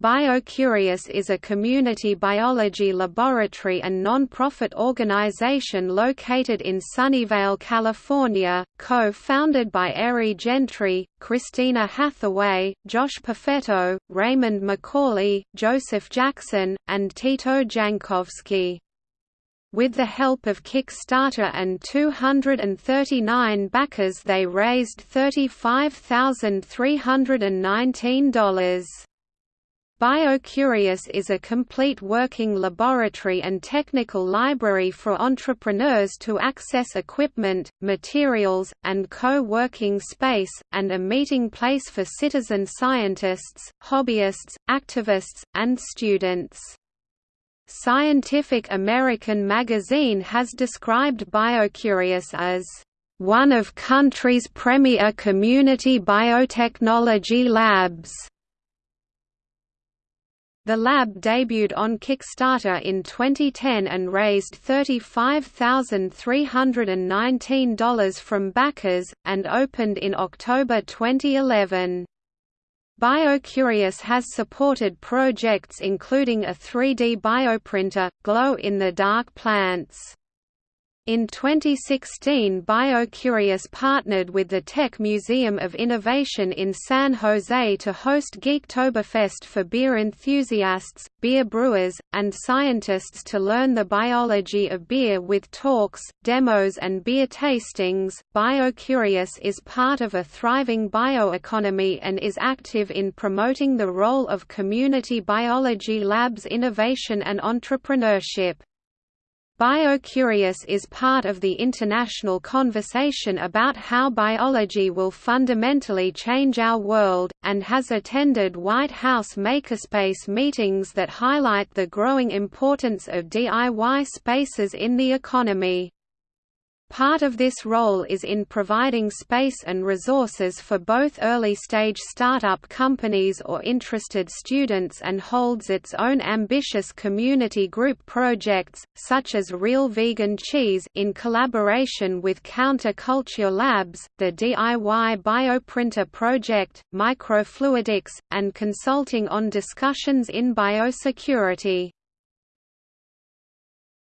BioCurious is a community biology laboratory and non-profit organization located in Sunnyvale, California, co-founded by Eri Gentry, Christina Hathaway, Josh Perfetto, Raymond McCauley, Joseph Jackson, and Tito Jankowski. With the help of Kickstarter and 239 backers they raised $35,319. BioCurious is a complete working laboratory and technical library for entrepreneurs to access equipment, materials, and co-working space, and a meeting place for citizen scientists, hobbyists, activists, and students. Scientific American magazine has described BioCurious as one of country's premier community biotechnology labs. The lab debuted on Kickstarter in 2010 and raised $35,319 from backers, and opened in October 2011. BioCurious has supported projects including a 3D bioprinter, glow-in-the-dark plants. In 2016 BioCurious partnered with the Tech Museum of Innovation in San Jose to host Geektoberfest for beer enthusiasts, beer brewers, and scientists to learn the biology of beer with talks, demos and beer tastings. BioCurious is part of a thriving bioeconomy and is active in promoting the role of community biology labs innovation and entrepreneurship. BioCurious is part of the international conversation about how biology will fundamentally change our world, and has attended White House Makerspace meetings that highlight the growing importance of DIY spaces in the economy. Part of this role is in providing space and resources for both early-stage startup companies or interested students and holds its own ambitious community group projects, such as Real Vegan Cheese in collaboration with Counterculture Labs, the DIY Bioprinter Project, Microfluidics, and consulting on discussions in biosecurity.